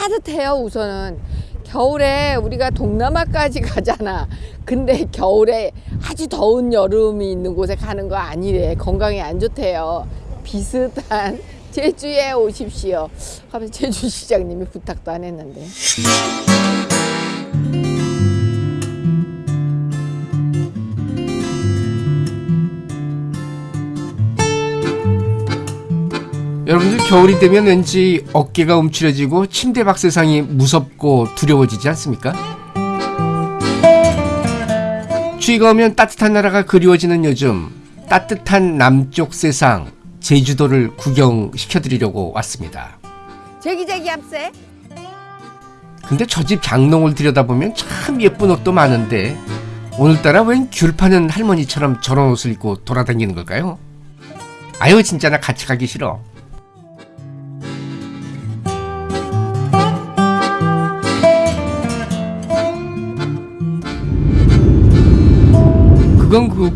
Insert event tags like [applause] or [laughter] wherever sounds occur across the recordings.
따뜻해요 우선은. 겨울에 우리가 동남아까지 [laughs] 가잖아. 근데 겨울에 아주 더운 여름이 있는 곳에 가는 거 아니래. 건강에 안 좋대요. 비슷한 [laughs] 제주에 오십시오. 하면서 제주 시장님이 부탁도 안 했는데 여러분들 겨울이 되면 왠지 어깨가 움츠려지고 침대 박세상이 무섭고 두려워지지 않습니까? 추위가 오면 따뜻한 나라가 그리워지는 요즘 따뜻한 남쪽 세상 제주도를 구경시켜드리려고 왔습니다. 제기제기 합세 근데 저 집 장롱을 들여다보면 참 예쁜 옷도 많은데 오늘따라 웬 귤 파는 할머니처럼 저런 옷을 입고 돌아다니는 걸까요? 아유 진짜 나 같이 가기 싫어.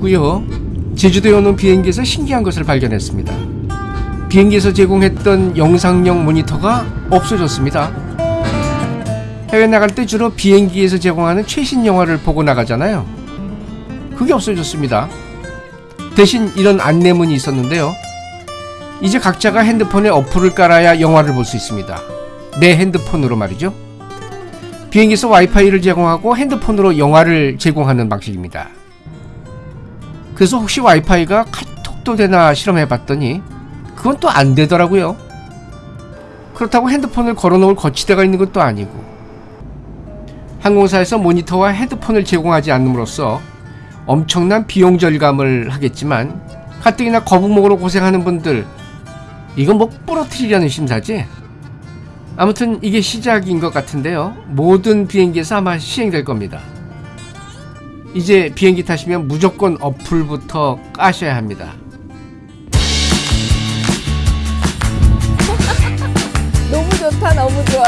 그거고요. 제주도에 오는 비행기에서 신기한 것을 발견했습니다. 비행기에서 제공했던 영상용 모니터가 없어졌습니다. 해외 나갈 때 주로 비행기에서 제공하는 최신 영화를 보고 나가잖아요. 그게 없어졌습니다. 대신 이런 안내문이 있었는데요. 이제 각자가 핸드폰에 어플을 깔아야 영화를 볼 수 있습니다. 내 핸드폰으로 말이죠. 비행기에서 와이파이를 제공하고 핸드폰으로 영화를 제공하는 방식입니다. 그래서 혹시 와이파이가 카톡도 되나 실험해 봤더니 그건 또 안 되더라고요. 그렇다고 핸드폰을 걸어놓을 거치대가 있는 것도 아니고 항공사에서 모니터와 헤드폰을 제공하지 않음으로써 엄청난 비용 절감을 하겠지만 가뜩이나 거북목으로 고생하는 분들 이건 뭐 부러뜨리려는 심사지? 아무튼 이게 시작인 것 같은데요. 모든 비행기에서 아마 시행될 겁니다. 이제 비행기 타시면 무조건 어플부터 까셔야 합니다. [laughs] 너무 좋다 너무 좋아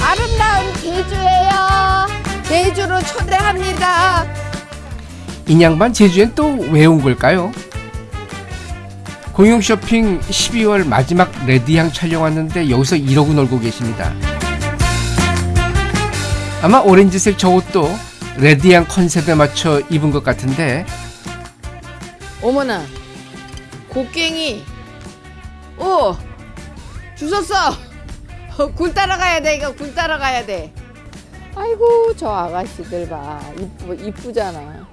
아름다운 제주예요 제주로 초대합니다 인양반 제주엔 또 왜 온 걸까요? 공영 쇼핑 12월 마지막 레드향 촬영 왔는데 여기서 이러고 놀고 계십니다. 아마 오렌지색 저 옷도 레드향 컨셉에 맞춰 입은 것 같은데 어머나 곡괭이. 오 주웠어. 굴 따라가야 돼 이거 굴 따라가야 돼. 아이고 저 아가씨들 봐. 이쁘, 이쁘잖아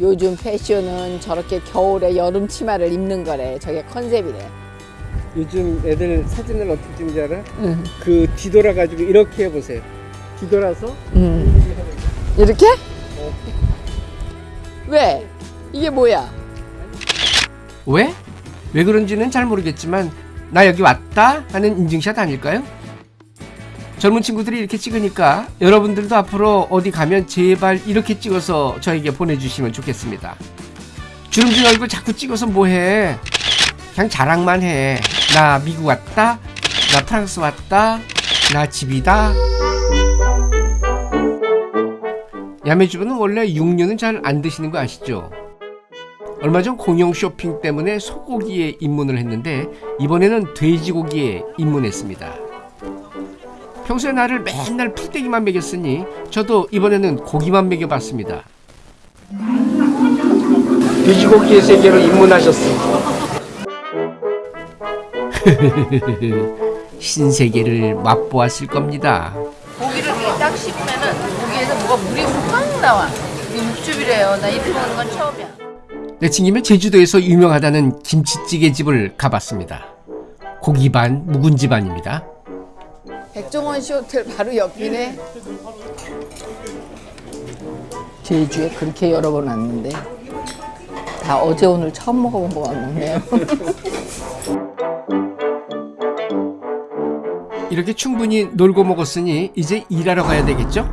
요즘 패션은 저렇게 겨울에 여름 치마를 입는 거래 저게 컨셉이래 요즘 애들 사진을 어떻게 찍는지 알아? 응. 그 뒤돌아 가지고 이렇게 해보세요. 뒤돌아서 음. 이렇게? 왜? 이게 뭐야? 왜? 왜 그런지는 잘 모르겠지만 나 여기 왔다 하는 인증샷 아닐까요? 젊은 친구들이 이렇게 찍으니까 여러분들도 앞으로 어디 가면 제발 이렇게 찍어서 저에게 보내주시면 좋겠습니다. 주름진 얼굴 자꾸 찍어서 뭐해? 그냥 자랑만 해. 나 미국 왔다. 나 프랑스 왔다. 나 집이다. 야매주부는 원래 육류는 잘 안 드시는 거 아시죠? 얼마 전 공영 쇼핑 때문에 소고기에 입문을 했는데 이번에는 돼지고기에 입문했습니다. 평소에 나를 맨날 풀떼기만 먹였으니 저도 이번에는 고기만 먹여봤습니다. 돼지고기의 세계로 입문하셨어. [laughs] 신세계를 맛보았을 겁니다. 고기를 딱 씹으면은 고기에서 뭐가 물이 확 나와. 이 육즙이래요. 나 이렇게 먹는 건 처음이야. 내친김에 제주도에서 유명하다는 김치찌개 집을 가봤습니다. 고기 반, 묵은지 반입니다. 백종원 씨 호텔 바로 옆이네. 제주에 그렇게 여러 번 왔는데 다 어제 오늘 처음 먹어본 거 같네요. [laughs] 이렇게 충분히 놀고 먹었으니 이제 일하러 가야 되겠죠?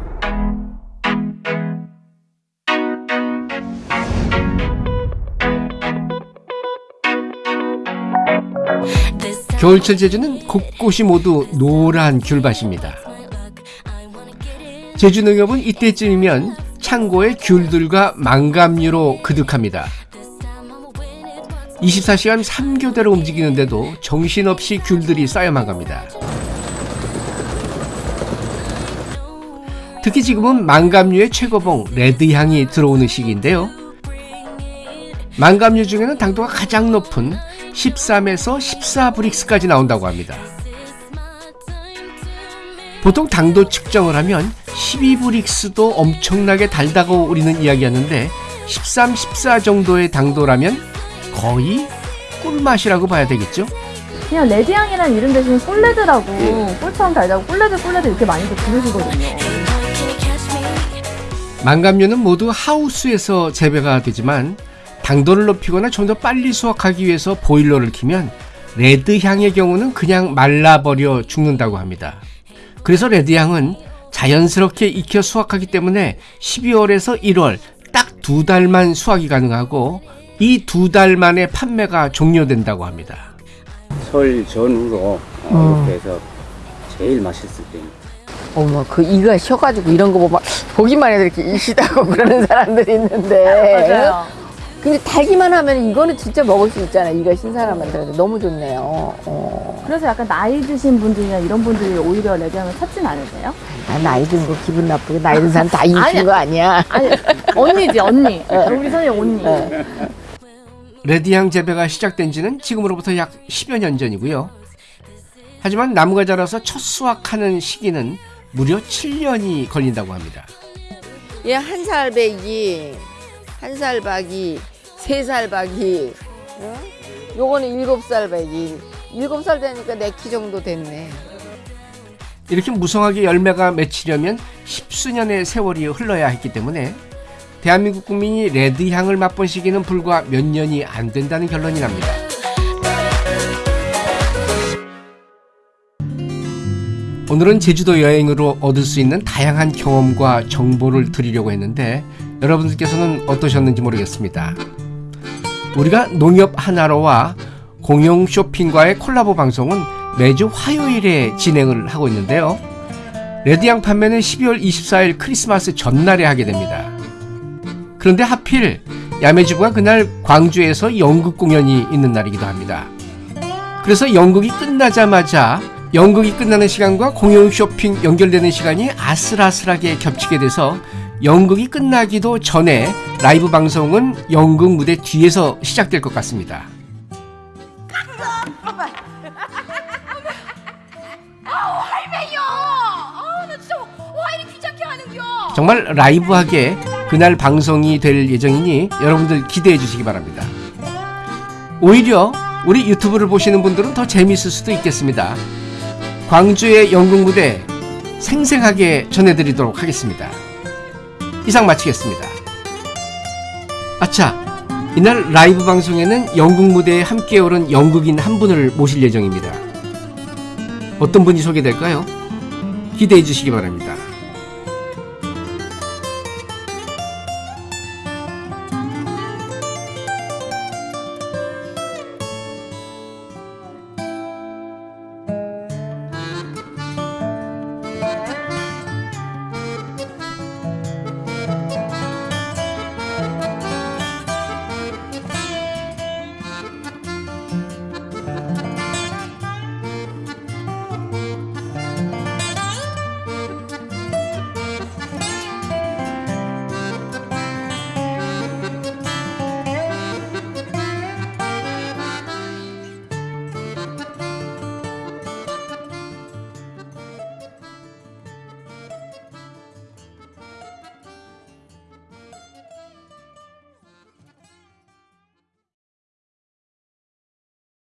겨울철 제주는 곳곳이 모두 노란 귤밭입니다. 제주 농협은 이때쯤이면 창고에 귤들과 망감류로 그득합니다. 24시간 3교대로 움직이는데도 정신없이 귤들이 쌓여만 갑니다. 특히 지금은 망감류의 최고봉 레드향이 들어오는 시기인데요. 망감류 중에는 당도가 가장 높은 13에서 14브릭스까지 나온다고 합니다. 보통 당도 측정을 하면 12브릭스도 엄청나게 달다고 우리는 이야기하는데 13, 14 정도의 당도라면 거의 꿀맛이라고 봐야 되겠죠? 그냥 레드향이라는 이름 대신 꿀레드라고 꿀처럼 달다고 꿀레드 꿀레드 이렇게 많이들 부르시거든요. 망감류는 모두 하우스에서 재배가 되지만 당도를 높이거나 좀 더 빨리 수확하기 위해서 보일러를 키면 레드향의 경우는 그냥 말라버려 죽는다고 합니다. 그래서 레드향은 자연스럽게 익혀 수확하기 때문에 12월에서 1월 딱 두 달만 수확이 가능하고 이 두 달 만에 판매가 종료된다고 합니다. 설 전후로 어, 이렇게 해서 제일 맛있을 때입니다. 어머 그 이가 쉬어가지고 이런 거 보면 보기만 해도 이렇게 이시다고 [laughs] 그러는 사람들이 있는데 맞아요. 근데 달기만 하면 이거는 진짜 먹을 수 있잖아요 이가 신사람한테 그래서 너무 좋네요 어. 그래서 약간 나이 드신 분들이나 이런 분들이 오히려 레드향을 찾진 않으세요? 아, 나이 든거 기분 나쁘게 나이 든 사람 다 [laughs] 아니야. 거 아니야 아니 언니지 언니. [laughs] 우리 선생님 언니. 레드향 재배가 시작된 지는 지금으로부터 약 10여 년 전이고요. 하지만 나무가 자라서 첫 수확하는 시기는 무려 7년이 걸린다고 합니다. 얘 한 살 배기 한 살 박이 세살 박이 어? 요거는 일곱 살 배기 일곱 살 되니까 내 키 정도 됐네 이렇게 무성하게 열매가 맺히려면 십수년의 세월이 흘러야 했기 때문에 대한민국 국민이 레드향을 맛본 시기는 불과 몇 년이 안 된다는 결론이 납니다. 오늘은 제주도 여행으로 얻을 수 있는 다양한 경험과 정보를 드리려고 했는데 여러분들께서는 어떠셨는지 모르겠습니다. 우리가 농협 하나로와 공영 쇼핑과의 콜라보 방송은 매주 화요일에 진행을 하고 있는데요. 레드향 판매는 12월 24일 크리스마스 전날에 하게 됩니다. 그런데 하필 야매주부가 그날 광주에서 연극 공연이 있는 날이기도 합니다. 그래서 연극이 끝나자마자 연극이 끝나는 시간과 공연 쇼핑 연결되는 시간이 아슬아슬하게 겹치게 돼서 연극이 끝나기도 전에 라이브 방송은 연극 무대 뒤에서 시작될 것 같습니다. 정말 라이브하게 그날 방송이 될 예정이니 여러분들 기대해 주시기 바랍니다. 오히려 우리 유튜브를 보시는 분들은 더 재미있을 수도 있겠습니다. 광주의 연극 무대 생생하게 전해드리도록 하겠습니다. 이상 마치겠습니다. 아차, 이날 라이브 방송에는 연극 무대에 함께 오른 연극인 한 분을 모실 예정입니다. 어떤 분이 소개될까요? 기대해 주시기 바랍니다.